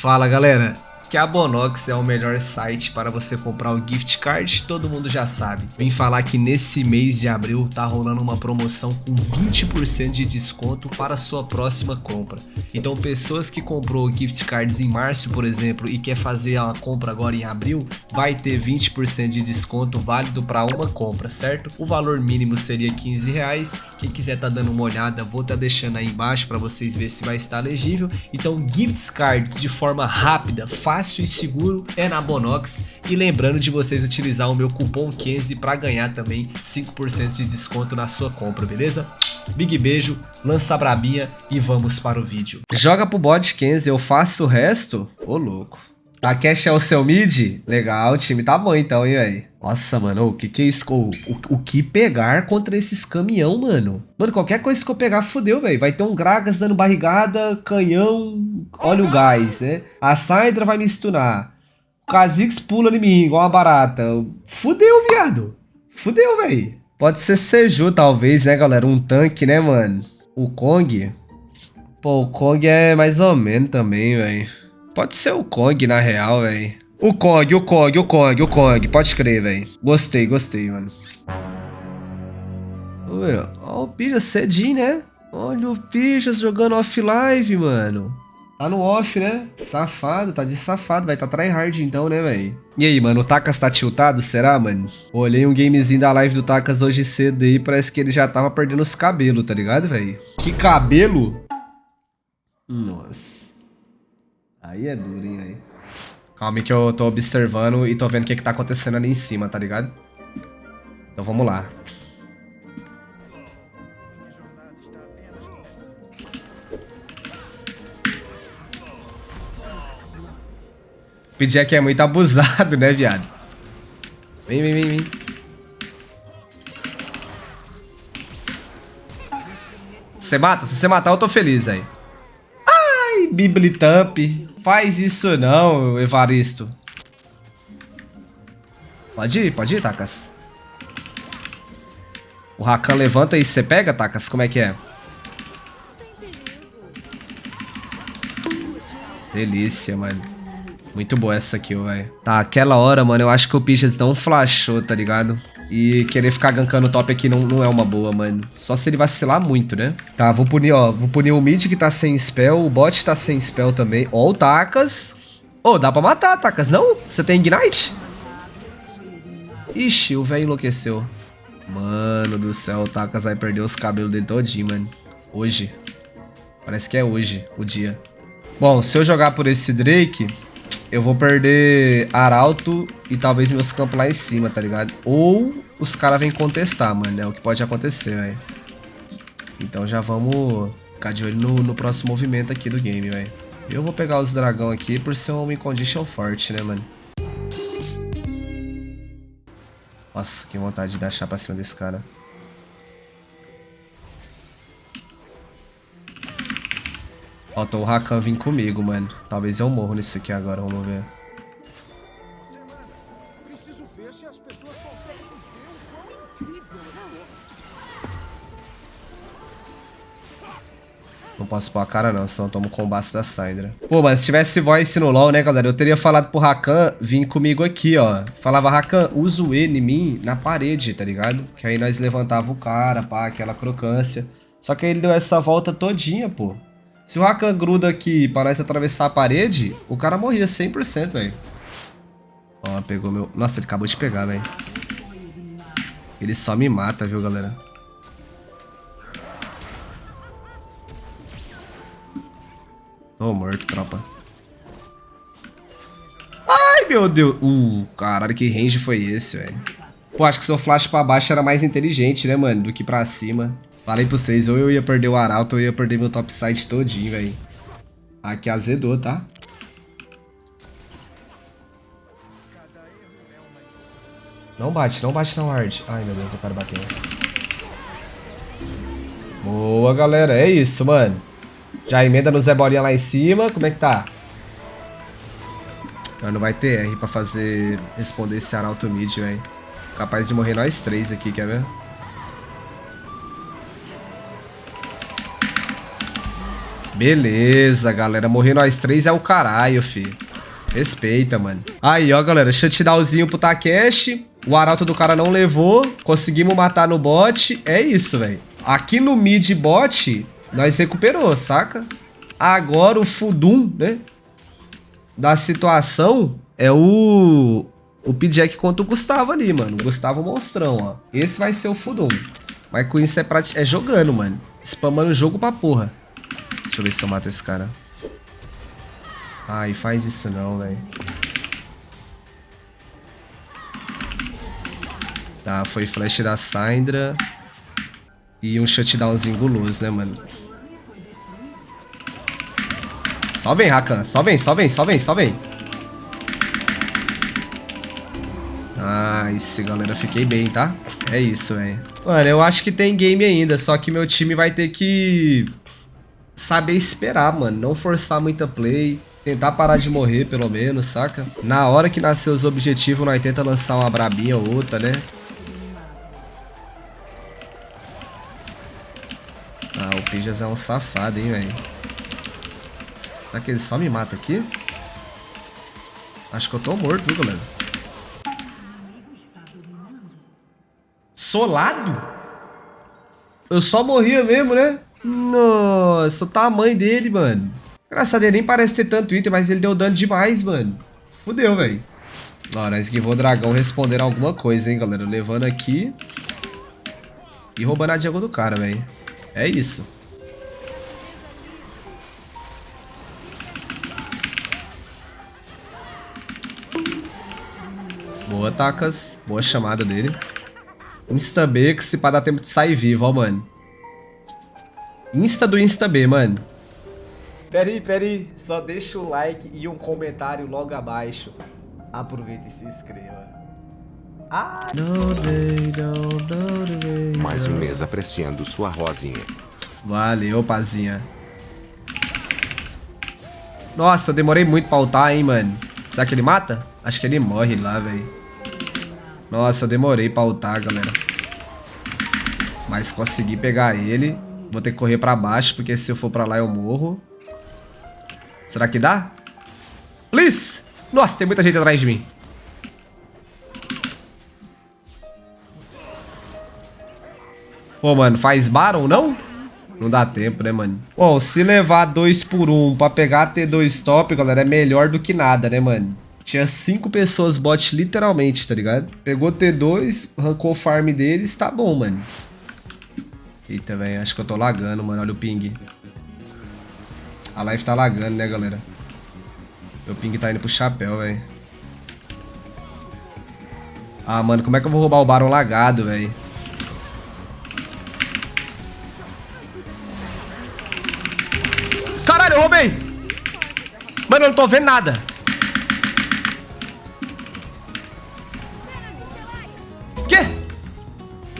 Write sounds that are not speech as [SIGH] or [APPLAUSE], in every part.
Fala galera, que a Bonox é o melhor site para você comprar o gift card, todo mundo já sabe. Vim falar que nesse mês de abril tá rolando uma promoção com 20% de desconto para sua próxima compra. Então pessoas que comprou gift cards em março, por exemplo, e quer fazer a compra agora em abril, vai ter 20% de desconto válido para uma compra, certo? O valor mínimo seria 15 reais. Quem quiser tá dando uma olhada, vou tá deixando aí embaixo para vocês verem se vai estar legível. Então gift cards de forma rápida, fácil fácil e seguro é na Bonox. E lembrando de vocês utilizar o meu cupom Kenzie para ganhar também 5% de desconto na sua compra, beleza? Big beijo, lança a brabinha e vamos para o vídeo. Joga pro bot Kenzie, eu faço o resto? Ô louco. A cash é o seu mid? Legal, o time tá bom então, hein, velho? Nossa, mano, o que que é isso? O, o, o, que pegar contra esses caminhão, mano? Mano, qualquer coisa que eu pegar, fodeu, velho. Vai ter um Gragas dando barrigada, canhão, olha o gás, né? A Syndra vai me stunar. O Kha'Zix pula em mim, igual uma barata. Fudeu, viado. Fudeu, velho. Pode ser Seju, talvez, né, galera? Um tanque, né, mano? O Kong. Pô, o Kong é mais ou menos também, velho. Pode ser o Kong, na real, velho. O Kong, o Kong, o Kong, o Kong. Pode crer, velho. Gostei, gostei, mano. Olha o Pijas cedinho, né? Olha o Pijas jogando off-live, mano. Tá no off, né? Safado, tá de safado. Vai tá tryhard então, né, velho? E aí, mano, o Takas tá tiltado, será, mano? Olhei um gamezinho da live do Takas hoje cedo aí, parece que ele já tava perdendo os cabelos, tá ligado, velho? Que cabelo? Nossa. Aí é duro, hein, aí. Calma que eu tô observando e tô vendo o que, que tá acontecendo ali em cima, tá ligado? Então vamos lá. O PJ é muito abusado, né, viado? Vem, vem, vem, vem. Você mata? Se você matar, eu tô feliz aí. Biblitamp. Faz isso não, Evaristo. Pode ir, pode ir, Takas. O Rakan levanta e você pega, Takas? Como é que é? Delícia, mano. Muito boa essa kill, velho. Tá, aquela hora, mano, eu acho que o Pichas não flashou, tá ligado? E querer ficar gankando top aqui não, não é uma boa, mano. Só se ele vacilar muito, né? Tá, vou punir, ó. Vou punir o mid que tá sem spell. O bot tá sem spell também. Ó o Takas. Ô, oh, dá pra matar, Takas, não? Você tem Ignite? Ixi, o velho enlouqueceu. Mano do céu, o Takas vai perder os cabelos dele todinho, mano. Hoje. Parece que é hoje, o dia. Bom, se eu jogar por esse Drake, eu vou perder Arauto e talvez meus campos lá em cima, tá ligado? Ou os caras vêm contestar, mano. É o que pode acontecer, velho. Então já vamos ficar de olho no, no próximo movimento aqui do game, velho. Eu vou pegar os dragão aqui por ser um condition forte, né, mano? Nossa, que vontade de dar chá pra cima desse cara. Falta o Rakan vir comigo, mano. Talvez eu morro nisso aqui agora, vamos ver. Não posso pôr a cara não, senão eu tomo combate da Syndra. Pô, mas se tivesse voice no LoL, né, galera? Eu teria falado pro Rakan vir comigo aqui, ó. Falava, Rakan, usa o E em mim na parede, tá ligado? Que aí nós levantava o cara, pá, aquela crocância. Só que aí ele deu essa volta todinha, pô. Se o Rakan gruda aqui para nós atravessar a parede, o cara morria 100%, velho. Ó, pegou meu... Nossa, ele acabou de pegar, velho. Ele só me mata, viu, galera? Tô morto, tropa. Ai, meu Deus. Uh, caralho, que range foi esse, velho? Pô, acho que seu flash pra baixo era mais inteligente, né, mano? Do que pra cima. Falei pra vocês, ou eu ia perder o Arauto ou eu ia perder meu topside todinho, velho. Aqui azedou, tá? Não bate, não bate na ward. Ai, meu Deus, eu quero bater. Boa, galera. É isso, mano. Já emenda no Zé Bolinha lá em cima. Como é que tá? Não vai ter R pra fazer... Responder esse Arauto mid, velho. Capaz de morrer nós três aqui, quer ver? Beleza, galera. Morrer nós três é o caralho, fi. Respeita, mano. Aí, ó, galera. Shutdownzinho pro Takeshi. O arauto do cara não levou. Conseguimos matar no bot. É isso, velho. Aqui no mid bot, nós recuperou, saca? Agora o Fudum, né? Da situação é o... O P-Jack contra o Gustavo ali, mano. O Gustavo monstrão, ó. Esse vai ser o Fudum. Mas com isso é, pra... é jogando, mano. Spamando o jogo pra porra. Deixa eu ver se eu mato esse cara. Ai, faz isso não, velho. Tá, foi flash da Syndra. E um shutdownzinho guloso, né, mano? Só vem, Rakan. Só vem, só vem, só vem, só vem. Nice, galera. Fiquei bem, tá? É isso, velho. Mano, eu acho que tem game ainda. Só que meu time vai ter que saber esperar, mano. Não forçar muita play. Tentar parar de morrer, pelo menos, saca? Na hora que nascer os objetivos, nós tenta lançar uma brabinha ou outra, né? Ah, o Pijas é um safado, hein, velho. Será que ele só me mata aqui? Acho que eu tô morto, viu, galera? Solado? Eu só morria mesmo, né? Nossa, a mãe dele, mano. Engraçado, ele nem parece ter tanto item, mas ele deu dano demais, mano. Fudeu, velho. Ó, nós esquivou o dragão respondendo alguma coisa, hein, galera. Levando aqui. E roubando a Diago do cara, velho. É isso. Boa, Tacas. Boa chamada dele. Insta B, que se pá dar tempo de sair vivo, ó, mano. Insta do Insta B, mano. Peraí, peraí. Só deixa o like e um comentário logo abaixo. Aproveita e se inscreva. Ah! Mais um mês apreciando sua rosinha. Valeu, pazinha. Nossa, eu demorei muito pra ultar, hein, mano. Será que ele mata? Acho que ele morre lá, velho. Nossa, eu demorei pra ultar, galera. Mas consegui pegar ele. Vou ter que correr pra baixo, porque se eu for pra lá eu morro. Será que dá? Please! Nossa, tem muita gente atrás de mim. Pô, mano, faz Baron, não? Não dá tempo, né, mano? Bom, se levar 2 por 1 um pra pegar T2 top, galera, é melhor do que nada, né, mano? Tinha 5 pessoas bot literalmente, tá ligado? Pegou T2, arrancou o farm deles, tá bom, mano. Eita, velho, acho que eu tô lagando, mano. Olha o ping. A live tá lagando, né, galera? Meu ping tá indo pro chapéu, velho. Ah, mano, como é que eu vou roubar o Baron lagado, velho? Caralho, eu roubei! Mano, eu não tô vendo nada.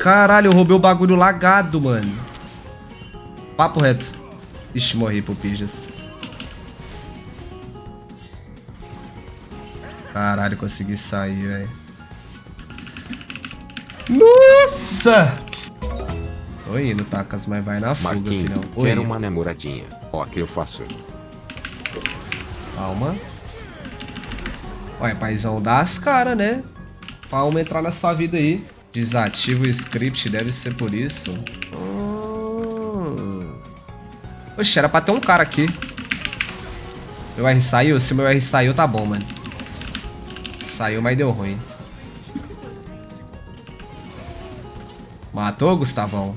Caralho, eu roubei o bagulho lagado, mano. Papo reto. Ixi, morri pro Pijas. Caralho, consegui sair, velho. Nossa! Tô indo, Tacas, mas vai na fuga, Marquinho, filhão. quero uma namoradinha. Ó, que eu faço. Calma. Olha, paizão, dá as caras, né? Palma entrar na sua vida aí. Desativa o script, deve ser por isso. Hum. Oxe, era pra ter um cara aqui. Meu R saiu? Se meu R saiu, tá bom, mano. Saiu, mas deu ruim. Matou, Gustavão?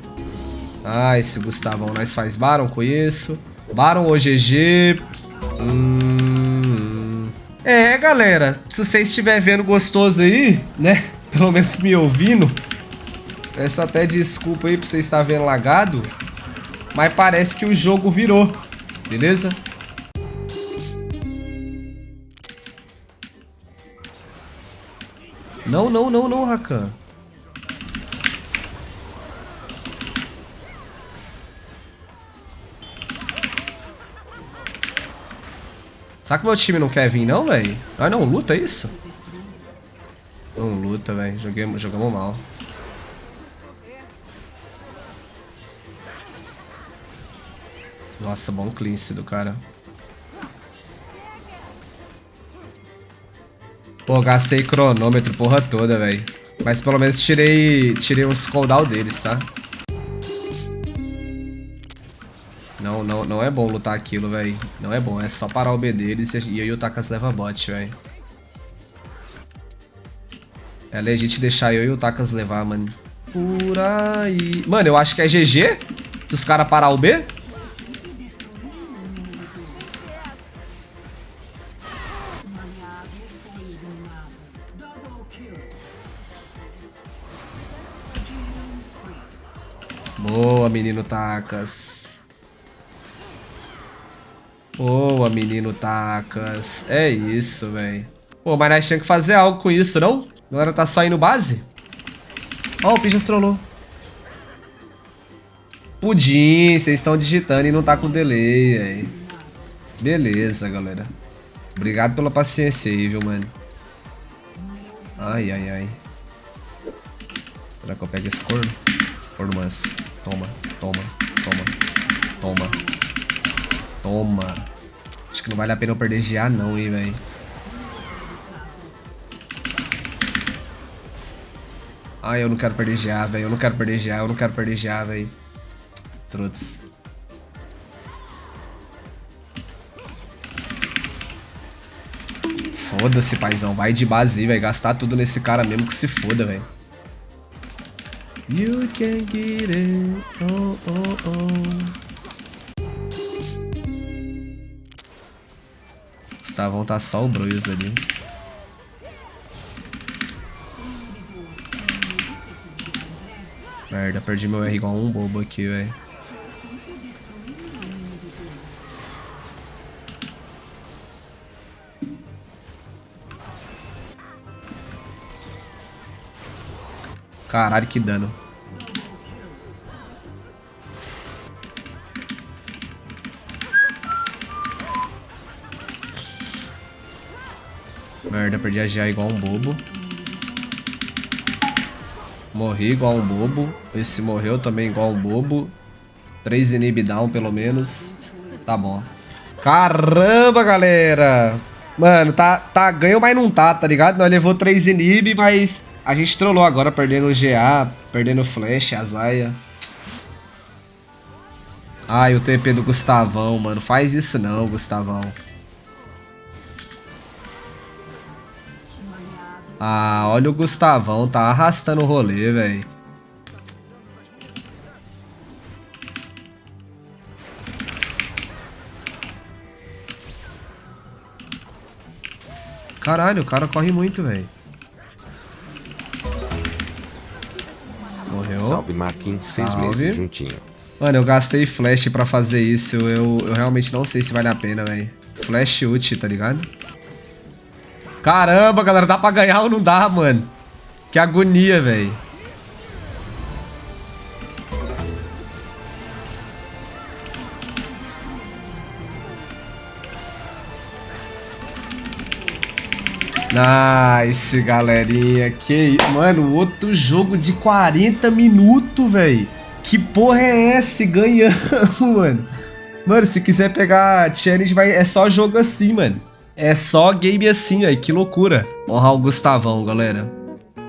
Ah, esse Gustavão. Nós faz Baron com isso. Baron ou GG. Hum... É, galera. Se você estiver vendo gostoso aí, né? Pelo menos me ouvindo. Peço até desculpa aí por você estar vendo lagado. Mas parece que o jogo virou. Beleza? Não, não, não, não, Rakan. Será que meu time não quer vir não, velho? Ah, não, luta é isso? Não luta, velho. Jogamos mal. Nossa, bom cleanse do cara. Pô, gastei cronômetro porra toda, velho. Mas pelo menos tirei, tirei uns cooldown deles, tá? Não, não, não é bom lutar aquilo, velho. Não é bom, é só parar o B deles e o Takas leva bot, velho. É legítimo deixar eu e o Takas levar, mano. Por aí... Mano, eu acho que é GG se os caras parar o B. Boa, menino Tacas. Boa, menino Tacas. É isso, velho. Pô, mas nós tínhamos que fazer algo com isso, não? Galera tá só indo base? Ó, oh, o Pigeon trollou. Pudim, vocês estão digitando e não tá com delay, aí. Beleza, galera. Obrigado pela paciência aí, viu, mano. Ai, ai, ai. Será que eu pego esse corno? Corno manso. Toma, toma, toma, toma. Toma. Acho que não vale a pena eu perder GA não, hein, velho. Ai, eu não quero perder GA, velho. Eu não quero perder GA, eu não quero perder GA, velho. Trutos. Foda-se, paizão. Vai de base, vai gastar tudo nesse cara mesmo que se foda, velho. You can get it. Oh, oh, oh. Gustavão tá só o Bruce ali. Merda, perdi meu R igual um bobo aqui, velho. Caralho, que dano. Merda, perdi a GA igual um bobo. Morri igual um bobo. Esse morreu também igual um bobo. 3 inib down, pelo menos. Tá bom. Caramba, galera! Mano, tá, tá ganho, mas não tá, tá ligado? Nós levou 3 inib, mas a gente trollou agora, perdendo o GA, perdendo o Flash, a Zaya. Ai, o TP do Gustavão, mano. Faz isso não, Gustavão. Ah, olha o Gustavão, tá arrastando o rolê, velho. Caralho, o cara corre muito, velho. Morreu. Salve Marquinhos, seis meses juntinho. Mano, eu gastei flash pra fazer isso. Eu, eu realmente não sei se vale a pena, velho. Flash ult, tá ligado? Caramba, galera, dá pra ganhar ou não dá, mano? Que agonia, velho. Nice, galerinha. Que... Mano, outro jogo de 40 minutos, velho. Que porra é essa? Ganhamos, [LAUGHS] mano. Mano, se quiser pegar challenge, vai... é só jogo assim, mano. É só game assim, velho. Que loucura. Honrar o Gustavão, galera.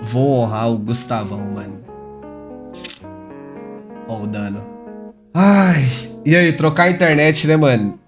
Vou honrar o Gustavão, mano. Ó o dano. Ai. E aí, trocar a internet, né, mano?